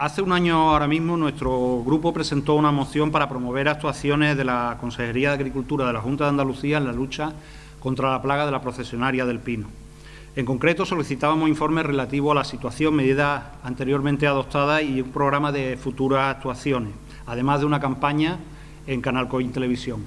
hace un año ahora mismo nuestro grupo presentó una moción para promover actuaciones de la Consejería de Agricultura de la Junta de Andalucía en la lucha contra la plaga de la procesionaria del pino. En concreto, solicitábamos informes relativos a la situación, medidas anteriormente adoptadas y un programa de futuras actuaciones, además de una campaña en Canal Coin Televisión.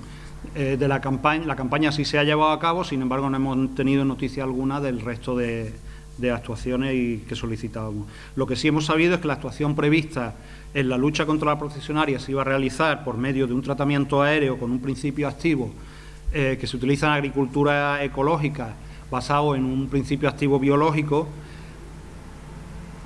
Eh, la campaña sí se ha llevado a cabo, sin embargo no hemos tenido noticia alguna del resto de, de actuaciones y que solicitábamos. Lo que sí hemos sabido es que la actuación prevista en la lucha contra la procesionaria se iba a realizar por medio de un tratamiento aéreo con un principio activo eh, que se utiliza en agricultura ecológica basado en un principio activo biológico,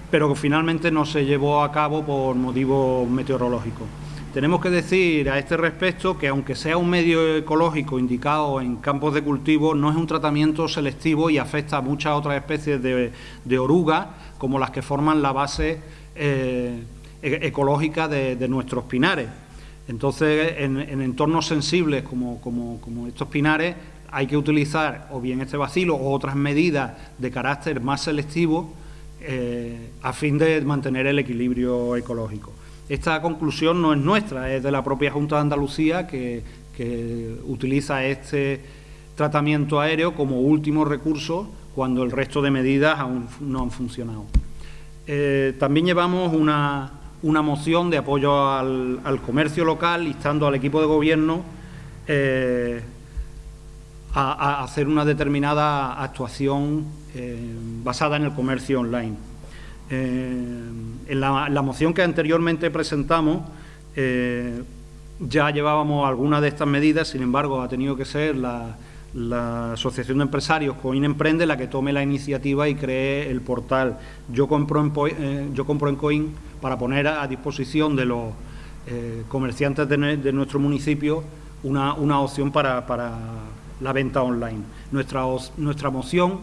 pero que finalmente no se llevó a cabo por motivos meteorológicos. Tenemos que decir a este respecto que aunque sea un medio ecológico indicado en campos de cultivo, no es un tratamiento selectivo y afecta a muchas otras especies de, orugas, como las que forman la base eh, e-, ecológica de, nuestros pinares. Entonces, en, entornos sensibles como, estos pinares, hay que utilizar o bien este vacilo o otras medidas de carácter más selectivo eh, a fin de mantener el equilibrio ecológico. Esta conclusión no es nuestra, es de la propia Junta de Andalucía que, utiliza este tratamiento aéreo como último recurso cuando el resto de medidas aún no han funcionado. Eh, también llevamos una, moción de apoyo al, comercio local, instando al equipo de gobierno eh, a, hacer una determinada actuación eh, basada en el comercio online. Eh, en la, moción que anteriormente presentamos eh, ya llevábamos algunas de estas medidas, sin embargo ha tenido que ser la, Asociación de Empresarios Coin Emprende la que tome la iniciativa y cree el portal Yo compro en, eh, Yo compro en Coin para poner a, disposición de los comerciantes de, nuestro municipio una, opción para, la venta online. Nuestra, nuestra moción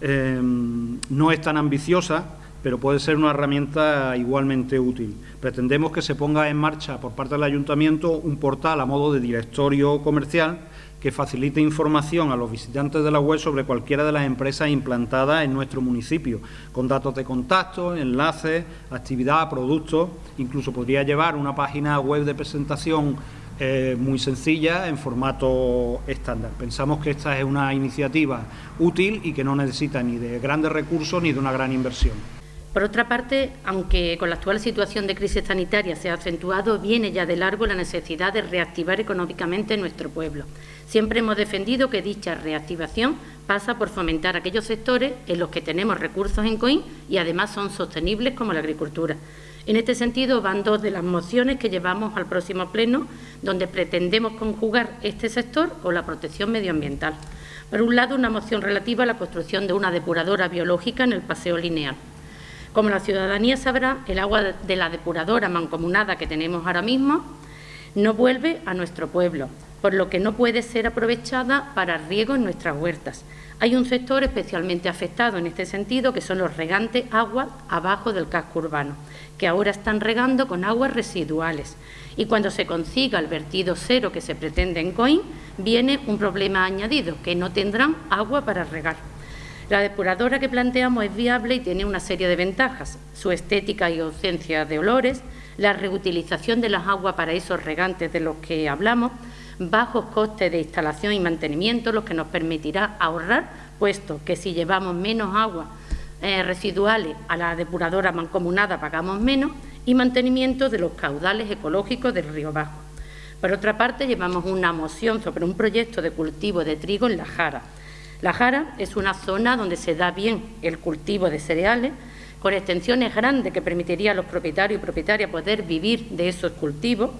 no es tan ambiciosa, pero puede ser una herramienta igualmente útil. Pretendemos que se ponga en marcha por parte del Ayuntamiento un portal a modo de directorio comercial que facilite información a los visitantes de la web sobre cualquiera de las empresas implantadas en nuestro municipio, con datos de contacto, enlaces, actividad, productos, incluso podría llevar una página web de presentación eh, muy sencilla en formato estándar. Pensamos que esta es una iniciativa útil y que no necesita ni de grandes recursos ni de una gran inversión. Por otra parte, aunque con la actual situación de crisis sanitaria se ha acentuado, viene ya de largo la necesidad de reactivar económicamente nuestro pueblo. Siempre hemos defendido que dicha reactivación pasa por fomentar aquellos sectores en los que tenemos recursos en COIN y además son sostenibles como la agricultura. En este sentido van dos de las mociones que llevamos al próximo pleno, donde pretendemos conjugar este sector con la protección medioambiental. Por un lado, una moción relativa a la construcción de una depuradora biológica en el paseo lineal. Como la ciudadanía sabrá, el agua de la depuradora mancomunada que tenemos ahora mismo no vuelve a nuestro pueblo, por lo que no puede ser aprovechada para riego en nuestras huertas. Hay un sector especialmente afectado en este sentido, que son los regantes agua abajo del casco urbano, que ahora están regando con aguas residuales. Y cuando se consiga el vertido cero que se pretende en COIN, viene un problema añadido, que no tendrán agua para regar. La depuradora que planteamos es viable y tiene una serie de ventajas. Su estética y ausencia de olores, la reutilización de las aguas para esos regantes de los que hablamos, bajos costes de instalación y mantenimiento, lo que nos permitirá ahorrar, puesto que si llevamos menos agua eh, residuales a la depuradora mancomunada pagamos menos, y mantenimiento de los caudales ecológicos del río Bajo. Por otra parte, llevamos una moción sobre un proyecto de cultivo de trigo en La Jara, la Jara es una zona donde se da bien el cultivo de cereales, con extensiones grandes que permitiría a los propietarios y propietarias poder vivir de esos cultivos,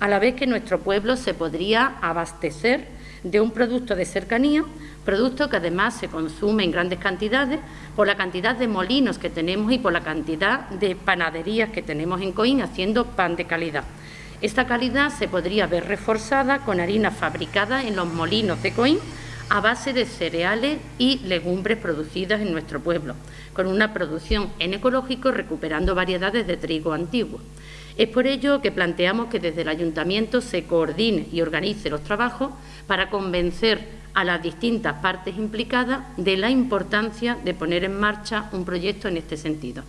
a la vez que nuestro pueblo se podría abastecer de un producto de cercanía, producto que además se consume en grandes cantidades por la cantidad de molinos que tenemos y por la cantidad de panaderías que tenemos en Coín haciendo pan de calidad. Esta calidad se podría ver reforzada con harina fabricada en los molinos de Coín, a base de cereales y legumbres producidas en nuestro pueblo, con una producción en ecológico recuperando variedades de trigo antiguo. Es por ello que planteamos que desde el Ayuntamiento se coordine y organice los trabajos para convencer a las distintas partes implicadas de la importancia de poner en marcha un proyecto en este sentido.